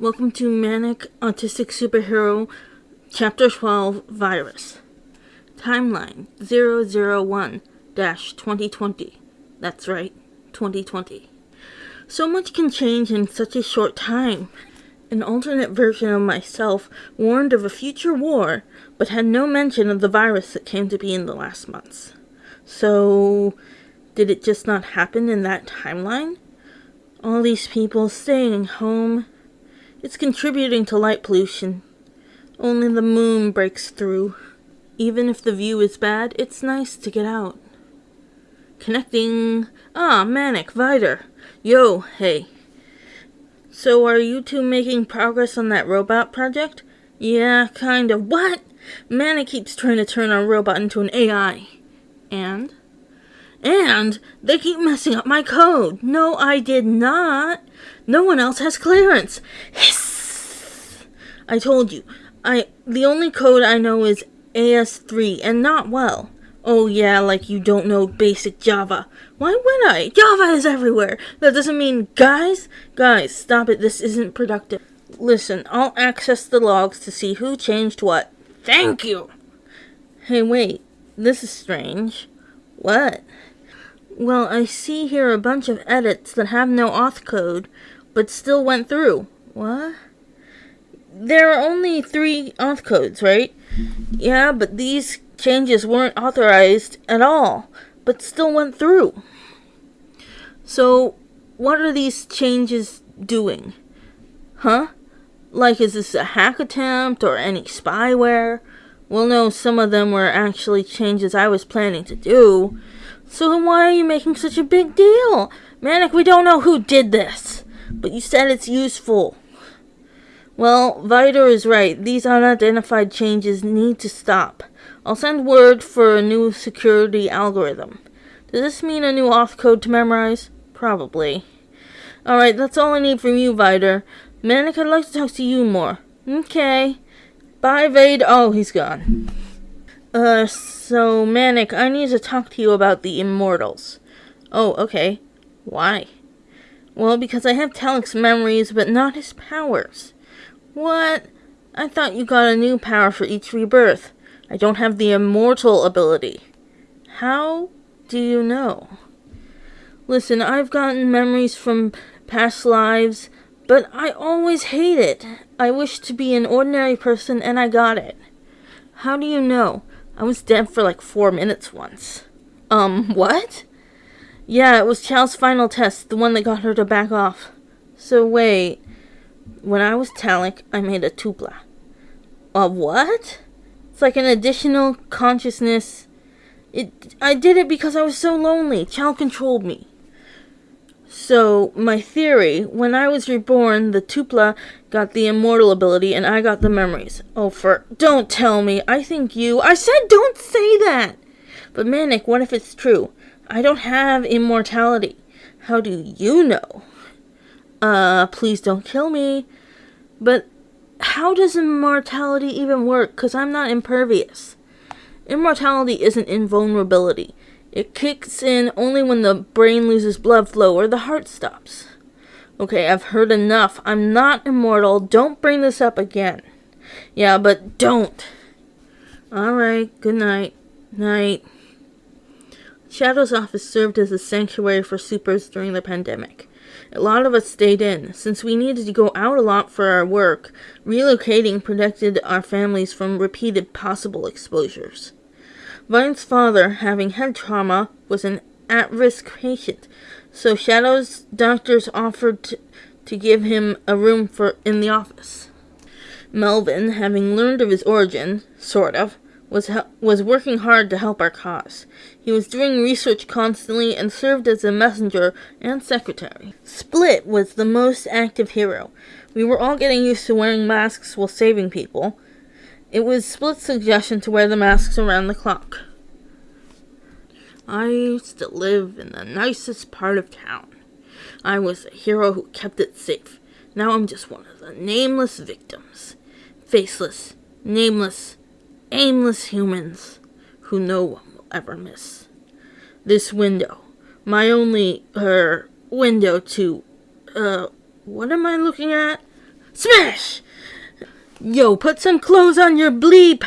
Welcome to Manic Autistic Superhero Chapter 12 Virus. Timeline 001 2020. That's right, 2020. So much can change in such a short time. An alternate version of myself warned of a future war, but had no mention of the virus that came to be in the last months. So, did it just not happen in that timeline? All these people staying home. It's contributing to light pollution. Only the moon breaks through. Even if the view is bad, it's nice to get out. Connecting. Ah, Manic, Vider. Yo, hey. So are you two making progress on that robot project? Yeah, kind of. What? Manic keeps trying to turn our robot into an AI. And? And they keep messing up my code. No, I did not. No one else has clearance. Hiss! I told you. I the only code I know is AS3 and not well. Oh yeah, like you don't know basic Java. Why would I? Java is everywhere. That doesn't mean guys, guys, stop it. This isn't productive. Listen, I'll access the logs to see who changed what. Thank you. Hey, wait. This is strange. What? Well, I see here a bunch of edits that have no auth code, but still went through. What? There are only three auth codes, right? Yeah, but these changes weren't authorized at all, but still went through. So, what are these changes doing? Huh? Like, is this a hack attempt or any spyware? Well, no, some of them were actually changes I was planning to do. So then why are you making such a big deal? Manic, we don't know who did this. But you said it's useful. Well, Vider is right. These unidentified changes need to stop. I'll send word for a new security algorithm. Does this mean a new auth code to memorize? Probably. Alright, that's all I need from you, Vider. Manic, I'd like to talk to you more. Okay. Bye, Vade. Oh, he's gone. Uh, so, Manic, I need to talk to you about the Immortals. Oh, okay. Why? Well, because I have Talik's memories, but not his powers. What? I thought you got a new power for each rebirth. I don't have the immortal ability. How do you know? Listen, I've gotten memories from past lives, but I always hate it. I wish to be an ordinary person and I got it. How do you know? I was dead for like four minutes once. Um, what? Yeah, it was Chow's final test, the one that got her to back off. So wait, when I was Talik, I made a tulpa. A what? It's like an additional consciousness. It. I did it because I was so lonely. Chow controlled me. So, my theory, when I was reborn, the Tulpa got the immortal ability and I got the memories. Oh, for. Don't tell me. I think you. I said don't say that! But, Manic, what if it's true? I don't have immortality. How do you know? Uh, please don't kill me. But how does immortality even work? Because I'm not impervious. Immortality isn't invulnerability. It kicks in only when the brain loses blood flow or the heart stops. Okay, I've heard enough. I'm not immortal. Don't bring this up again. Yeah, but don't. Alright, good night. Night. Shadow's office served as a sanctuary for supers during the pandemic. A lot of us stayed in. Since we needed to go out a lot for our work, relocating protected our families from repeated possible exposures. Vine's father, having head trauma, was an at-risk patient, so Shadow's doctors offered to, to give him a room for in the office. Melvin, having learned of his origin, sort of, was was working hard to help our cause. He was doing research constantly and served as a messenger and secretary. Split was the most active hero. We were all getting used to wearing masks while saving people. It was Split's suggestion to wear the masks around the clock. I used to live in the nicest part of town. I was a hero who kept it safe. Now I'm just one of the nameless victims. Faceless, nameless, aimless humans who no one will ever miss. This window, my only, er, window to, uh, what am I looking at? Smash! Yo, put some clothes on your bleep!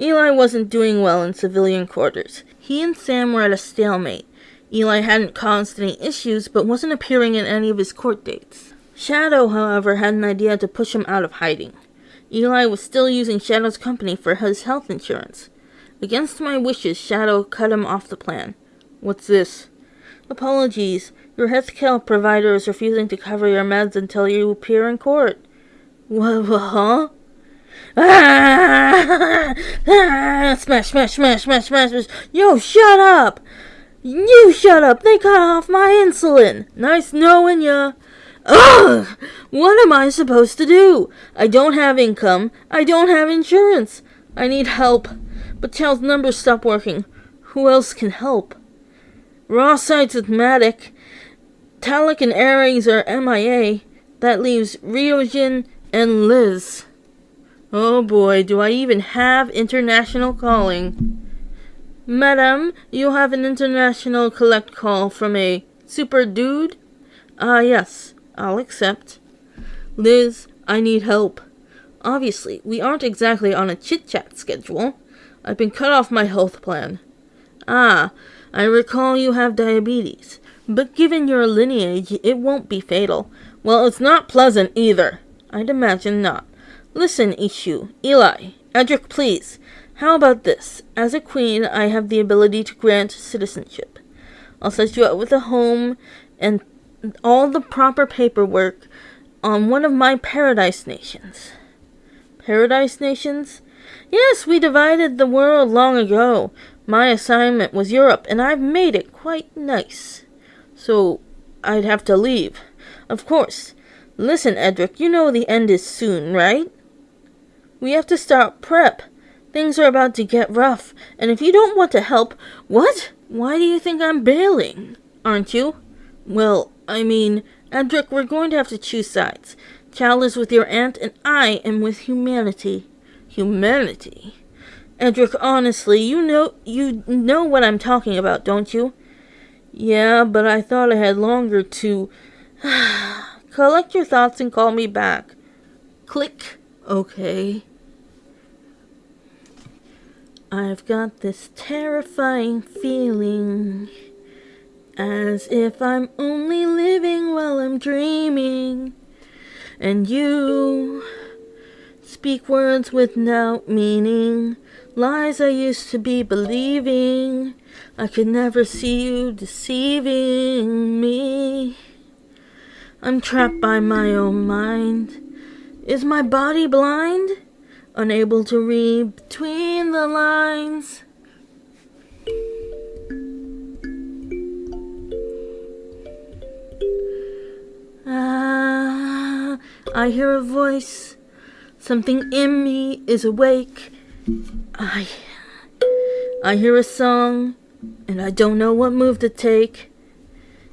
Eli wasn't doing well in civilian quarters. He and Sam were at a stalemate. Eli hadn't caused any issues, but wasn't appearing in any of his court dates. Shadow, however, had an idea to push him out of hiding. Eli was still using Shadow's company for his health insurance. Against my wishes, Shadow cut him off the plan. What's this? Apologies. Your healthcare provider is refusing to cover your meds until you appear in court. What, huh? Ah! Smash, smash, smash, smash, smash, smash. Yo, shut up! You shut up! They cut off my insulin! Nice knowing ya! Ugh! What am I supposed to do? I don't have income. I don't have insurance. I need help. But Chow's numbers stopped working. Who else can help? Raw sites with Matic. Talik and Ares are MIA. That leaves Ryojin and Liz. Oh boy, do I even have international calling. Madam, you have an international collect call from a super dude? Ah, uh, yes, I'll accept. Liz, I need help. Obviously, we aren't exactly on a chit chat schedule. I've been cut off my health plan. Ah, I recall you have diabetes, but given your lineage, it won't be fatal. Well, it's not pleasant either. I'd imagine not. Listen, Ishu, Eli, Edric, please. How about this? As a queen, I have the ability to grant citizenship. I'll set you up with a home and all the proper paperwork on one of my paradise nations. Paradise nations? Yes, we divided the world long ago. My assignment was Europe, and I've made it quite nice. So, I'd have to leave. Of course. Listen, Edric, you know the end is soon, right? We have to start prep. Things are about to get rough, and if you don't want to help, what? Why do you think I'm bailing? Aren't you? Well, I mean, Edric, we're going to have to choose sides. Chow is with your aunt, and I am with humanity. Humanity? Edric, honestly, you know you know what I'm talking about, don't you? Yeah, but I thought I had longer to collect your thoughts and call me back. Click. Okay. I've got this terrifying feeling as if I'm only living while I'm dreaming. And you speak words without meaning Lies I used to be believing. I could never see you deceiving me. I'm trapped by my own mind. Is my body blind? Unable to read between the lines. I hear a voice. Something in me is awake. I. I hear a song, and I don't know what move to take.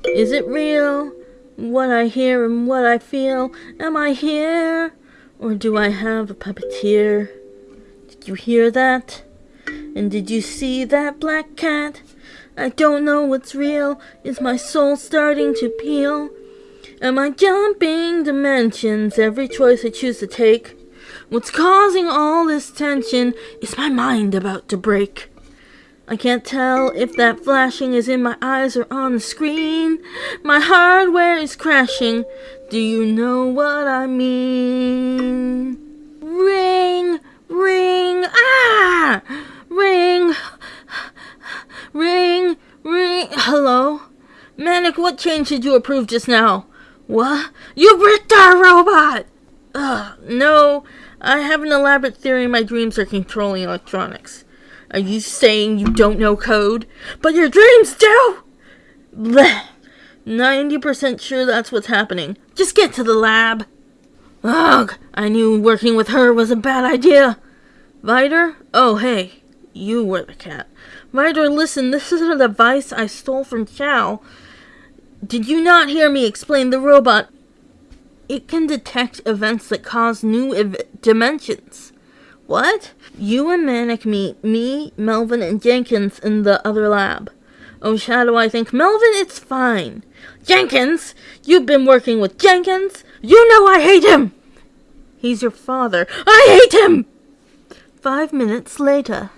Is it real? What I hear and what I feel? Am I here? Or do I have a puppeteer? Did you hear that? And did you see that black cat? I don't know what's real. Is my soul starting to peel? Am I jumping dimensions every choice I choose to take? What's causing all this tension is my mind about to break. I can't tell if that flashing is in my eyes or on the screen. My hardware is crashing. Do you know what I mean? Ring, ring, ah! Ring, ring, ring. Hello? Manic, what change did you approve just now? What? You bricked our robot! Ugh, no. I have an elaborate theory my dreams are controlling electronics. Are you saying you don't know code? But your dreams do! Blech. 90% sure that's what's happening. Just get to the lab. Ugh, I knew working with her was a bad idea. Vider? Oh, hey. You were the cat. Vider, listen, this is a device I stole from Chow. Did you not hear me explain the robot it can detect events that cause new ev- dimensions. What? You and Manic meet me, Melvin, and Jenkins in the other lab. Oh, Shadow, I think, Melvin, it's fine. Jenkins? You've been working with Jenkins? You know I hate him! He's your father. I hate him! Five minutes later.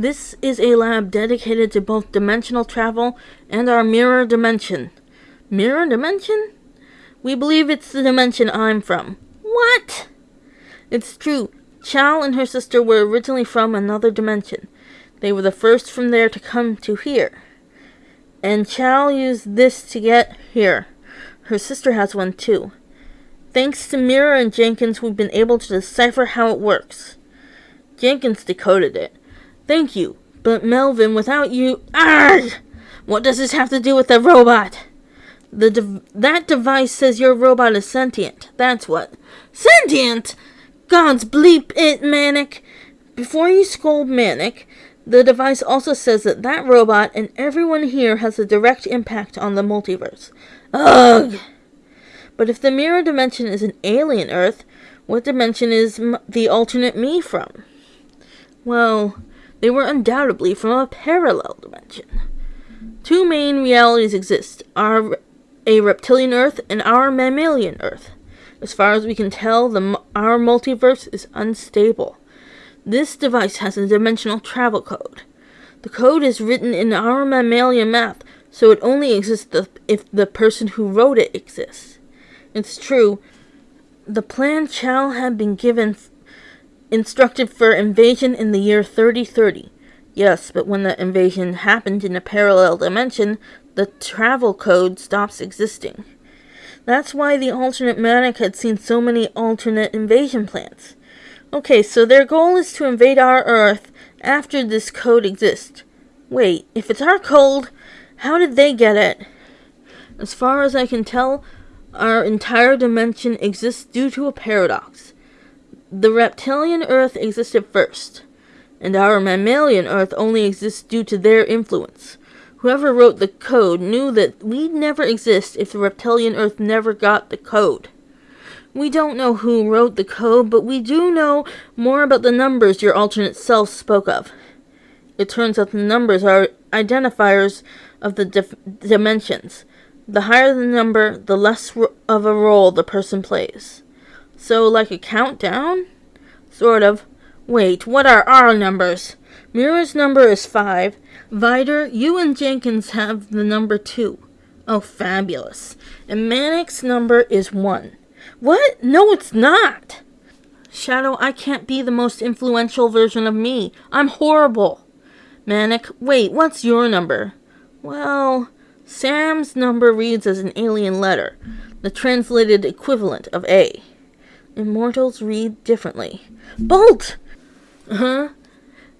This is a lab dedicated to both dimensional travel and our mirror dimension. Mirror dimension? We believe it's the dimension I'm from. What? It's true. Chal and her sister were originally from another dimension. They were the first from there to come to here. And Chal used this to get here. Her sister has one too. Thanks to Mirror and Jenkins, we've been able to decipher how it works. Jenkins decoded it. Thank you. But Melvin, without you... Arrgh! What does this have to do with the robot? The de that device says your robot is sentient. That's what. Sentient? God's bleep it, Manic. Before you scold Manic, the device also says that that robot and everyone here has a direct impact on the multiverse. Ugh! But if the mirror dimension is an alien Earth, what dimension is the alternate me from? Well, they were undoubtedly from a parallel dimension. Two main realities exist our, a reptilian Earth and our mammalian Earth. As far as we can tell, the, our multiverse is unstable. This device has a dimensional travel code. The code is written in our mammalian math, so it only exists if the person who wrote it exists. It's true, the plan Chal had been given instructed for invasion in the year 3030. Yes, but when the invasion happened in a parallel dimension, the travel code stops existing. That's why the alternate Manic had seen so many alternate invasion plans. Okay, so their goal is to invade our Earth after this code exists. Wait, if it's our code, how did they get it? As far as I can tell, our entire dimension exists due to a paradox. The reptilian Earth existed first, and our mammalian Earth only exists due to their influence. Whoever wrote the code knew that we'd never exist if the reptilian Earth never got the code. We don't know who wrote the code, but we do know more about the numbers your alternate self spoke of. It turns out the numbers are identifiers of the dimensions. The higher the number, the less of a role the person plays. So, like a countdown? Sort of. Wait, what are our numbers? Mirror's number is 5. Vider, you and Jenkins have the number 2. Oh, fabulous. And Manic's number is 1. What? No, it's not! Shadow, I can't be the most influential version of me. I'm horrible. Manic, wait, what's your number? Well, Sam's number reads as an alien letter, the translated equivalent of A. Immortals read differently. Bolt! Huh?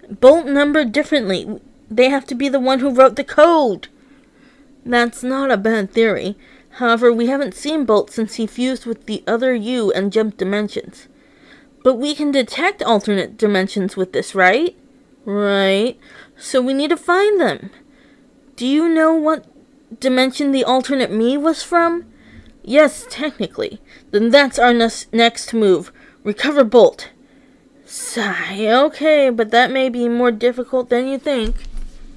Bolt numbered differently. They have to be the one who wrote the code. That's not a bad theory. However, we haven't seen Bolt since he fused with the other you and jumped dimensions. But we can detect alternate dimensions with this, right? Right. So we need to find them. Do you know what dimension the alternate me was from? Yes, technically. Then that's our next move. Recover Bolt. Sigh. Okay, but that may be more difficult than you think.